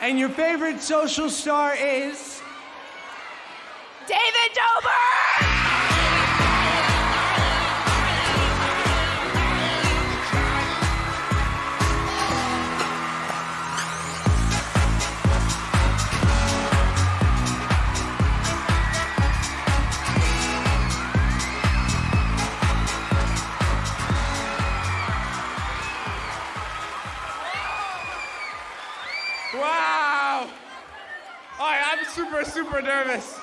And your favorite social star is? Wow! All right, I'm super, super nervous.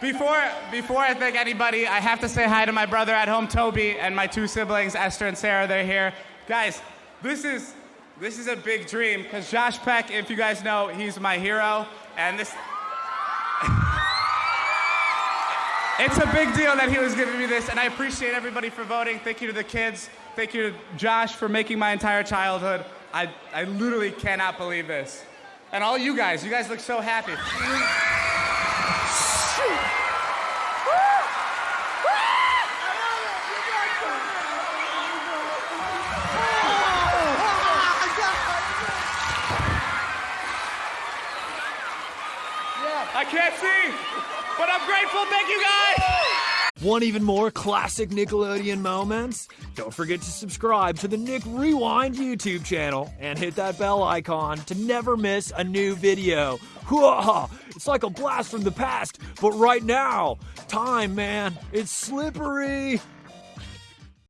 Before, before I thank anybody, I have to say hi to my brother at home, Toby, and my two siblings, Esther and Sarah. They're here. Guys, this is, this is a big dream because Josh Peck, if you guys know, he's my hero, and this. It's a big deal that he was giving me this, and I appreciate everybody for voting. Thank you to the kids. Thank you to Josh for making my entire childhood. I, I literally cannot believe this. And all you guys, you guys look so happy. I can't see, but I'm grateful. Thank you guys. Want even more classic Nickelodeon moments? Don't forget to subscribe to the Nick Rewind YouTube channel and hit that bell icon to never miss a new video. Hoo-ah! It's like a blast from the past, but right now, time, man, it's slippery.